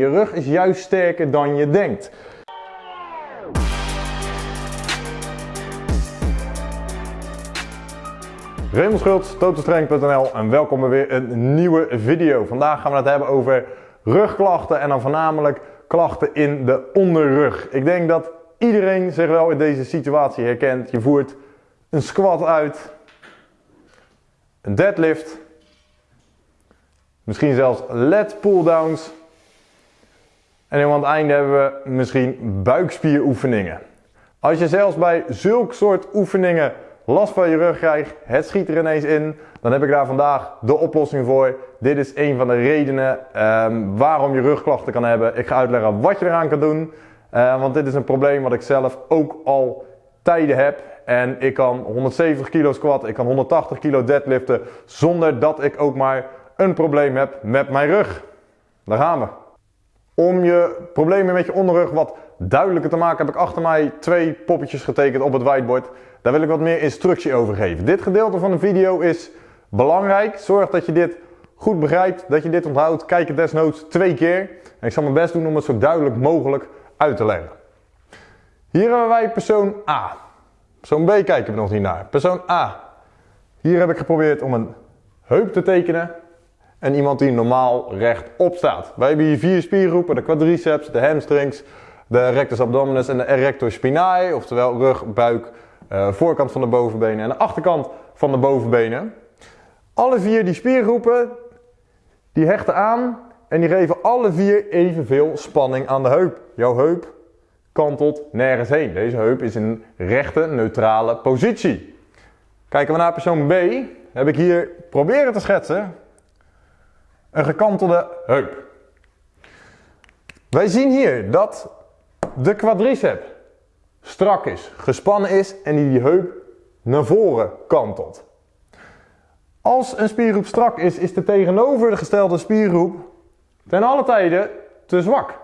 Je rug is juist sterker dan je denkt. Raymond en welkom bij weer een nieuwe video. Vandaag gaan we het hebben over rugklachten en dan voornamelijk klachten in de onderrug. Ik denk dat iedereen zich wel in deze situatie herkent. Je voert een squat uit, een deadlift, misschien zelfs lat pulldowns en aan het einde hebben we misschien buikspieroefeningen. Als je zelfs bij zulk soort oefeningen last van je rug krijgt, het schiet er ineens in, dan heb ik daar vandaag de oplossing voor. Dit is een van de redenen um, waarom je rugklachten kan hebben. Ik ga uitleggen wat je eraan kan doen, uh, want dit is een probleem wat ik zelf ook al tijden heb. En ik kan 170 kilo squat, ik kan 180 kilo deadliften, zonder dat ik ook maar een probleem heb met mijn rug. Daar gaan we. Om je problemen met je onderrug wat duidelijker te maken heb ik achter mij twee poppetjes getekend op het whiteboard. Daar wil ik wat meer instructie over geven. Dit gedeelte van de video is belangrijk. Zorg dat je dit goed begrijpt, dat je dit onthoudt. Kijk het desnoods twee keer. En ik zal mijn best doen om het zo duidelijk mogelijk uit te leggen. Hier hebben wij persoon A. Persoon B kijken we nog niet naar. Persoon A. Hier heb ik geprobeerd om een heup te tekenen en iemand die normaal rechtop staat. Wij hebben hier vier spiergroepen, de quadriceps, de hamstrings, de rectus abdominis en de erector spinae, oftewel rug, buik, uh, voorkant van de bovenbenen en de achterkant van de bovenbenen. Alle vier die spiergroepen, die hechten aan en die geven alle vier evenveel spanning aan de heup. Jouw heup kantelt nergens heen. Deze heup is in een rechte, neutrale positie. Kijken we naar persoon B, heb ik hier proberen te schetsen een gekantelde heup. Wij zien hier dat de quadricep strak is, gespannen is en die, heup naar voren kantelt. Als een spiergroep strak is, is de tegenovergestelde spiergroep ten alle tijde te zwak.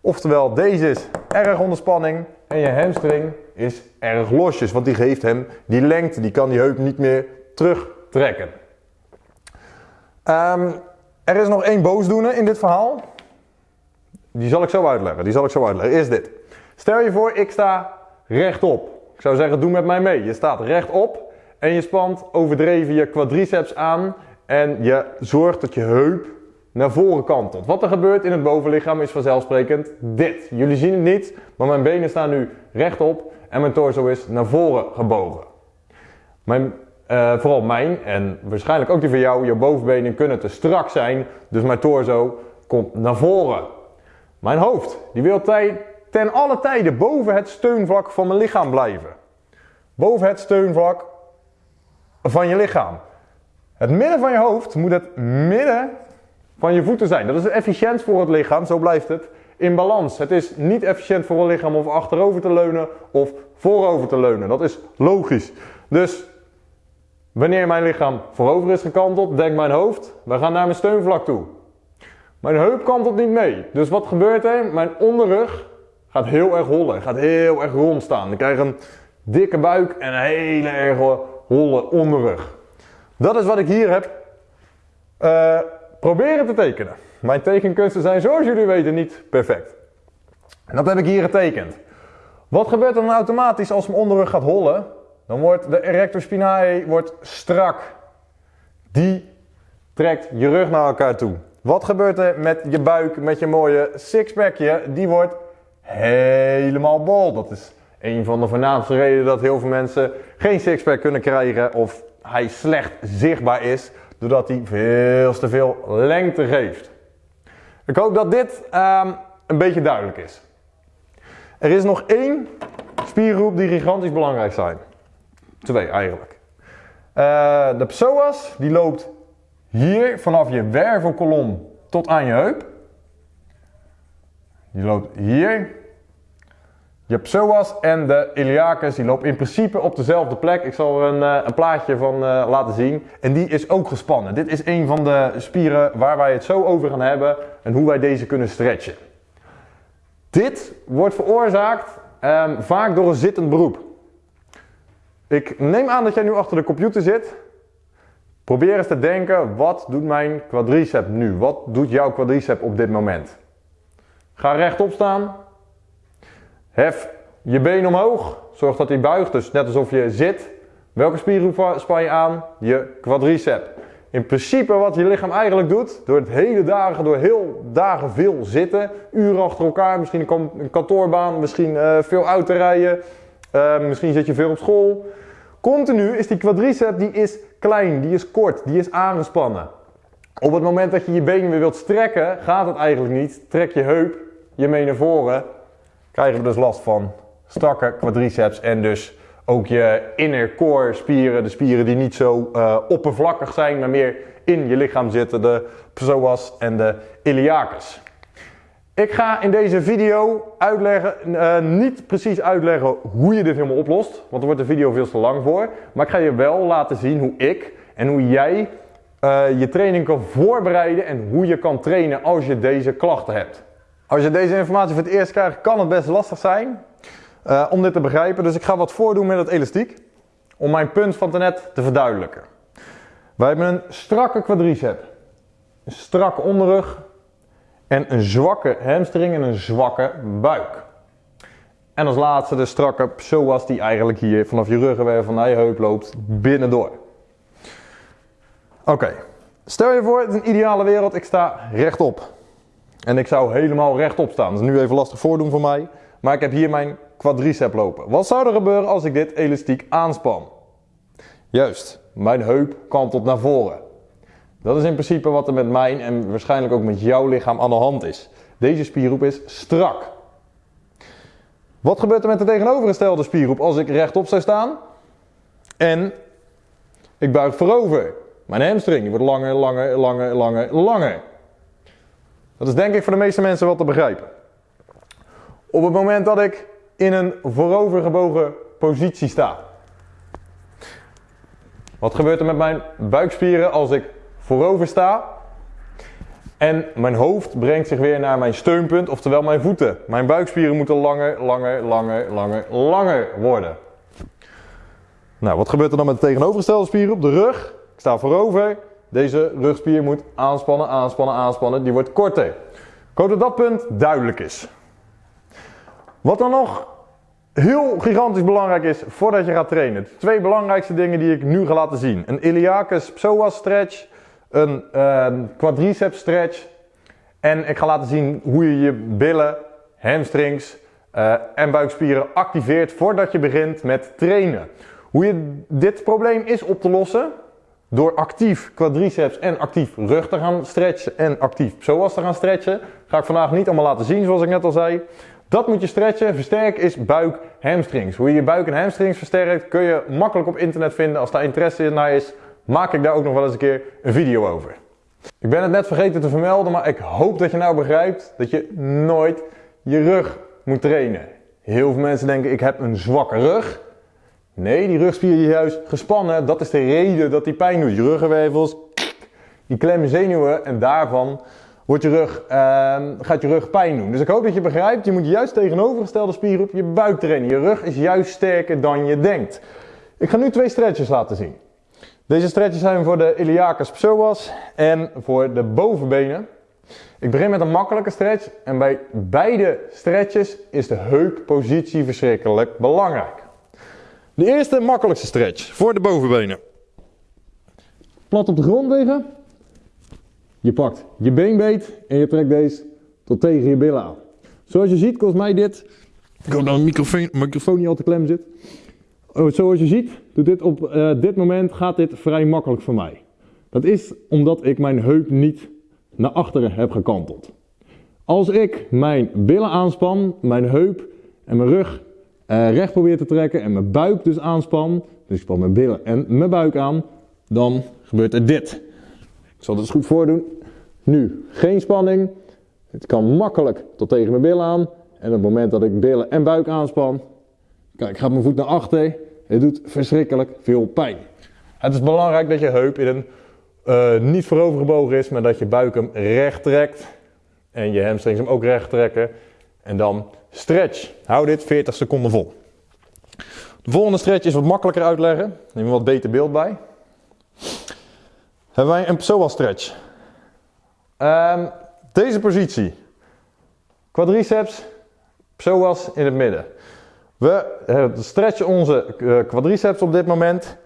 Oftewel, deze is erg onder spanning en je hamstring is erg losjes, want die geeft hem die lengte, die kan die heup niet meer terugtrekken. Um, er is nog één boosdoener in dit verhaal. Die zal ik zo uitleggen. Die zal ik zo uitleggen. Is dit. Stel je voor, ik sta rechtop. Ik zou zeggen, doe met mij mee. Je staat rechtop en je spant overdreven je quadriceps aan en je zorgt dat je heup naar voren kantelt. Wat er gebeurt in het bovenlichaam is vanzelfsprekend dit. Jullie zien het niet, maar mijn benen staan nu rechtop en mijn torso is naar voren gebogen. Mijn uh, vooral mijn en waarschijnlijk ook die van jou, je bovenbenen kunnen te strak zijn, dus mijn torso komt naar voren. Mijn hoofd, die wil ten alle tijden boven het steunvlak van mijn lichaam blijven. Boven het steunvlak van je lichaam. Het midden van je hoofd moet het midden van je voeten zijn. Dat is efficiënt voor het lichaam, zo blijft het in balans. Het is niet efficiënt voor een lichaam om achterover te leunen of voorover te leunen. Dat is logisch. Dus Wanneer mijn lichaam voorover is gekanteld, denkt mijn hoofd, we gaan naar mijn steunvlak toe. Mijn heup kantelt niet mee. Dus wat gebeurt er? Mijn onderrug gaat heel erg hollen, gaat heel erg rond staan. Ik krijg een dikke buik en een hele erg holle onderrug. Dat is wat ik hier heb uh, proberen te tekenen. Mijn tekenkunsten zijn zoals jullie weten niet perfect. En dat heb ik hier getekend. Wat gebeurt er dan automatisch als mijn onderrug gaat hollen? Dan wordt de erector spinae wordt strak. Die trekt je rug naar elkaar toe. Wat gebeurt er met je buik, met je mooie sixpackje? Die wordt helemaal bol. Dat is een van de voornaamste redenen dat heel veel mensen geen sixpack kunnen krijgen of hij slecht zichtbaar is, doordat hij veel te veel lengte geeft. Ik hoop dat dit um, een beetje duidelijk is. Er is nog één spiergroep die gigantisch belangrijk zijn. Twee eigenlijk. Uh, de psoas die loopt hier vanaf je wervelkolom tot aan je heup. Die loopt hier. Je psoas en de iliacus die loopt in principe op dezelfde plek. Ik zal er een, uh, een plaatje van uh, laten zien. En die is ook gespannen. Dit is een van de spieren waar wij het zo over gaan hebben en hoe wij deze kunnen stretchen. Dit wordt veroorzaakt um, vaak door een zittend beroep. Ik neem aan dat jij nu achter de computer zit. Probeer eens te denken, wat doet mijn quadricep nu? Wat doet jouw quadricep op dit moment? Ga rechtop staan. Hef je been omhoog. Zorg dat hij buigt, dus net alsof je zit. Welke spiergroep span je aan? Je quadricep. In principe wat je lichaam eigenlijk doet, door het hele dagen, door heel dagen veel zitten, uren achter elkaar, misschien een kantoorbaan, misschien uh, veel rijden, uh, misschien zit je veel op school. Continu is die quadricep, die is klein, die is kort, die is aangespannen. Op het moment dat je je benen weer wilt strekken, gaat het eigenlijk niet. Trek je heup, je mee naar voren, krijgen we dus last van strakke quadriceps en dus ook je inner core spieren, de spieren die niet zo uh, oppervlakkig zijn, maar meer in je lichaam zitten, de psoas en de iliacus. Ik ga in deze video uitleggen, uh, niet precies uitleggen hoe je dit helemaal oplost, want er wordt de video veel te lang voor. Maar ik ga je wel laten zien hoe ik en hoe jij uh, je training kan voorbereiden en hoe je kan trainen als je deze klachten hebt. Als je deze informatie voor het eerst krijgt, kan het best lastig zijn uh, om dit te begrijpen. Dus ik ga wat voordoen met het elastiek om mijn punt van net te verduidelijken. Wij hebben een strakke quadricep, een strakke onderrug en een zwakke hamstring en een zwakke buik. En als laatste de strakke psoas die eigenlijk hier vanaf je ruggenwervel naar je heup loopt binnendoor. Oké, stel je voor, het is een ideale wereld, ik sta rechtop. En ik zou helemaal rechtop staan. Dat is nu even lastig voordoen voor mij. Maar ik heb hier mijn quadricep lopen. Wat zou er gebeuren als ik dit elastiek aanspan? Juist, mijn heup kantelt naar voren. Dat is in principe wat er met mijn en waarschijnlijk ook met jouw lichaam aan de hand is. Deze spiergroep is strak. Wat gebeurt er met de tegenovergestelde spiergroep als ik rechtop zou staan en ik buig voorover? Mijn hamstring wordt langer, langer, langer, langer, langer. Dat is denk ik voor de meeste mensen wel te begrijpen. Op het moment dat ik in een voorovergebogen positie sta. Wat gebeurt er met mijn buikspieren als ik voorover sta? En mijn hoofd brengt zich weer naar mijn steunpunt, oftewel mijn voeten. Mijn buikspieren moeten langer, langer, langer, langer, langer worden. Nou, wat gebeurt er dan met de tegenovergestelde spieren op de rug? Ik sta voorover. Deze rugspier moet aanspannen, aanspannen, aanspannen. Die wordt korter. Ik hoop dat dat punt duidelijk is. Wat dan nog heel gigantisch belangrijk is voordat je gaat trainen. Twee belangrijkste dingen die ik nu ga laten zien. Een iliacus psoas stretch, een uh, quadriceps stretch. En ik ga laten zien hoe je je billen, hamstrings uh, en buikspieren activeert voordat je begint met trainen. Hoe je dit probleem is op te lossen door actief quadriceps en actief rug te gaan stretchen en actief psoas te gaan stretchen. Ga ik vandaag niet allemaal laten zien zoals ik net al zei. Dat moet je stretchen. Versterk is buik, hamstrings. Hoe je je buik en hamstrings versterkt kun je makkelijk op internet vinden. Als daar interesse naar is, maak ik daar ook nog wel eens een keer een video over. Ik ben het net vergeten te vermelden, maar ik hoop dat je nou begrijpt dat je nooit je rug moet trainen. Heel veel mensen denken ik heb een zwakke rug. Nee, die rugspier is juist gespannen. Dat is de reden dat die pijn doet. Je ruggenwervels, die klemmen zenuwen en daarvan wordt je rug, uh, gaat je rug pijn doen. Dus ik hoop dat je begrijpt, je moet juist tegenovergestelde spier op je buik trainen. Je rug is juist sterker dan je denkt. Ik ga nu twee stretches laten zien. Deze stretches zijn voor de iliacus psoas en voor de bovenbenen. Ik begin met een makkelijke stretch en bij beide stretches is de heuppositie verschrikkelijk belangrijk. De eerste makkelijkste stretch voor de bovenbenen. Plat op de grond liggen. Je pakt je beenbeet en je trekt deze tot tegen je billen aan. Zoals je ziet kost mij dit... Ik hoop dat mijn microfoon, microfoon niet al te klem zit. Oh, zoals je ziet, doet dit op uh, dit moment gaat dit vrij makkelijk voor mij. Dat is omdat ik mijn heup niet naar achteren heb gekanteld. Als ik mijn billen aanspan, mijn heup en mijn rug uh, recht probeer te trekken en mijn buik dus aanspan, dus ik span mijn billen en mijn buik aan, dan gebeurt er dit. Ik zal het eens goed voordoen. Nu geen spanning. Het kan makkelijk tot tegen mijn billen aan. En op het moment dat ik billen en buik aanspan, kijk, gaat mijn voet naar achter. Het doet verschrikkelijk veel pijn. Het is belangrijk dat je heup in een uh, niet is, maar dat je buik hem recht trekt. En je hamstrings hem ook recht trekken. En dan stretch. Hou dit 40 seconden vol. De volgende stretch is wat makkelijker uitleggen. Neem een wat beter beeld bij. hebben wij een psoas stretch. Ehm, deze positie. Quadriceps, psoas in het midden. We eh, stretchen onze eh, quadriceps op dit moment.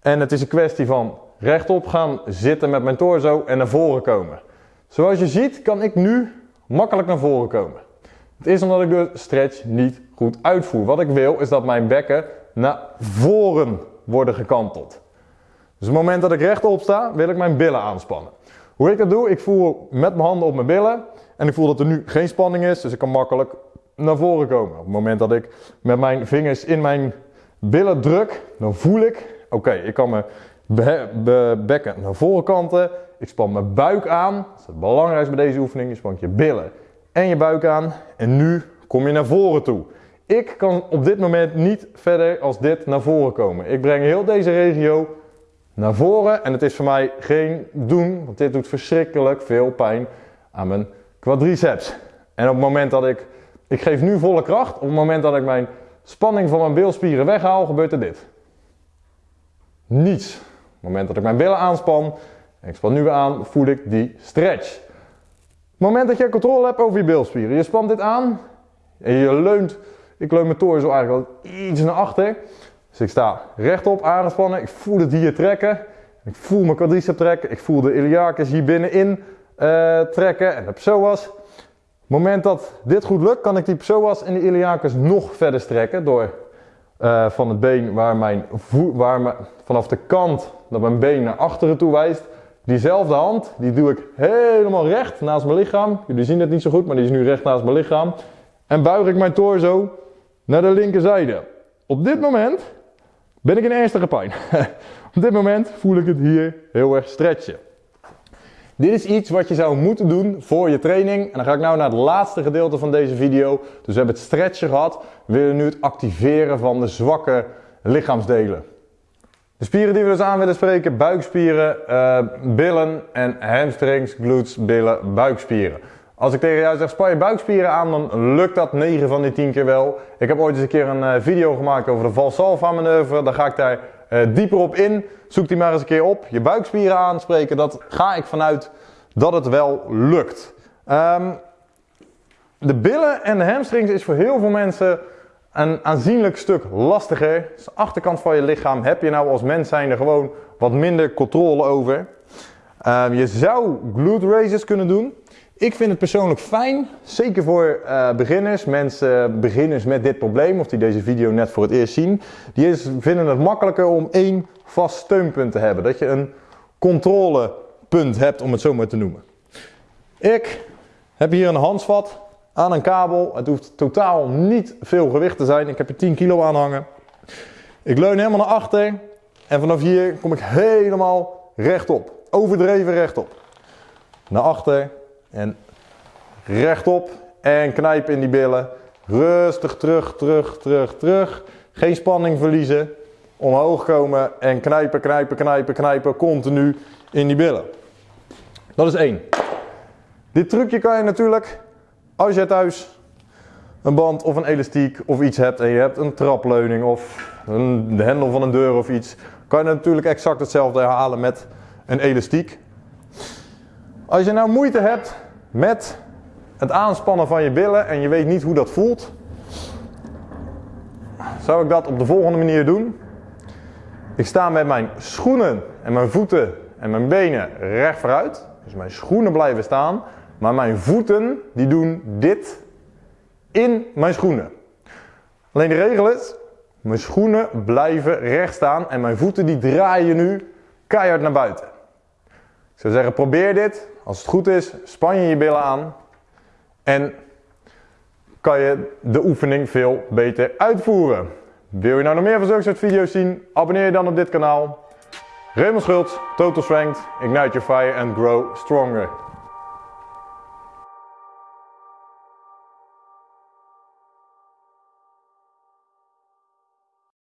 En het is een kwestie van rechtop gaan zitten met mijn torso en naar voren komen. Zoals je ziet kan ik nu makkelijk naar voren komen. Het is omdat ik de stretch niet goed uitvoer. Wat ik wil is dat mijn bekken naar voren worden gekanteld. Dus op het moment dat ik rechtop sta, wil ik mijn billen aanspannen. Hoe ik dat doe, ik voel met mijn handen op mijn billen en ik voel dat er nu geen spanning is, dus ik kan makkelijk naar voren komen. Op het moment dat ik met mijn vingers in mijn billen druk, dan voel ik, oké, ik kan mijn bekken naar voren kanten, ik span mijn buik aan. Dat is het belangrijkste bij deze oefening, je spant je billen en je buik aan en nu kom je naar voren toe. Ik kan op dit moment niet verder als dit naar voren komen. Ik breng heel deze regio naar voren en het is voor mij geen doen, want dit doet verschrikkelijk veel pijn aan mijn quadriceps. En op het moment dat ik, ik geef nu volle kracht, op het moment dat ik mijn spanning van mijn bilspieren weghaal, gebeurt er dit. Niets. Op het moment dat ik mijn billen aanspan, en ik span nu weer aan, voel ik die stretch. Op het moment dat je controle hebt over je bilspieren, je spant dit aan en je leunt, ik leun mijn torso eigenlijk al iets naar achter. Dus ik sta rechtop aangespannen, ik voel het hier trekken. Ik voel mijn quadricep trekken, ik voel de iliacus hier binnenin uh, trekken en de psoas. Moment dat dit goed lukt, kan ik die psoas en de iliacus nog verder strekken door uh, van het been waar mijn waar vanaf de kant dat mijn been naar achteren toe wijst. Diezelfde hand, die doe ik helemaal recht naast mijn lichaam. Jullie zien het niet zo goed, maar die is nu recht naast mijn lichaam. En buig ik mijn torso naar de linkerzijde. Op dit moment ben ik in ernstige pijn. Op dit moment voel ik het hier heel erg stretchen. Dit is iets wat je zou moeten doen voor je training. En dan ga ik nou naar het laatste gedeelte van deze video. Dus we hebben het stretchen gehad. We willen nu het activeren van de zwakke lichaamsdelen. De spieren die we dus aan willen spreken, buikspieren, uh, billen en hamstrings, glutes, billen, buikspieren. Als ik tegen jou zeg span je buikspieren aan, dan lukt dat 9 van die 10 keer wel. Ik heb ooit eens een keer een uh, video gemaakt over de Valsalva manoeuvre. Daar ga ik daar uh, dieper op in. Zoek die maar eens een keer op. Je buikspieren aanspreken, dat ga ik vanuit dat het wel lukt. Um, de billen en de hamstrings is voor heel veel mensen een aanzienlijk stuk lastiger. Dus de achterkant van je lichaam heb je nou als mens zijnde gewoon wat minder controle over. Um, je zou glute raises kunnen doen. Ik vind het persoonlijk fijn, zeker voor uh, beginners, mensen, beginners met dit probleem, of die deze video net voor het eerst zien. Die vinden het makkelijker om één vast steunpunt te hebben. Dat je een controlepunt hebt, om het zo maar te noemen. Ik heb hier een handvat aan een kabel. Het hoeft totaal niet veel gewicht te zijn. Ik heb er 10 kilo aan hangen. Ik leun helemaal naar achter. En vanaf hier kom ik helemaal rechtop. Overdreven rechtop. Naar achter en rechtop en knijpen in die billen. Rustig terug, terug, terug, terug. Geen spanning verliezen. Omhoog komen en knijpen, knijpen, knijpen, knijpen. Continu in die billen. Dat is één. Dit trucje kan je natuurlijk, als je thuis een band of een elastiek of iets hebt en je hebt een trapleuning of een hendel van een deur of iets, kan je natuurlijk exact hetzelfde herhalen met een elastiek. Als je nou moeite hebt met het aanspannen van je billen en je weet niet hoe dat voelt, zou ik dat op de volgende manier doen. Ik sta met mijn schoenen en mijn voeten en mijn benen recht vooruit. Dus mijn schoenen blijven staan, maar mijn voeten die doen dit in mijn schoenen. Alleen de regel is, mijn schoenen blijven recht staan en mijn voeten die draaien nu keihard naar buiten. Ik zou zeggen, probeer dit. Als het goed is, span je je billen aan. En kan je de oefening veel beter uitvoeren. Wil je nou nog meer van zulke soort video's zien? Abonneer je dan op dit kanaal. Raymond Schultz, Total Strength, Ignite Your Fire and Grow Stronger.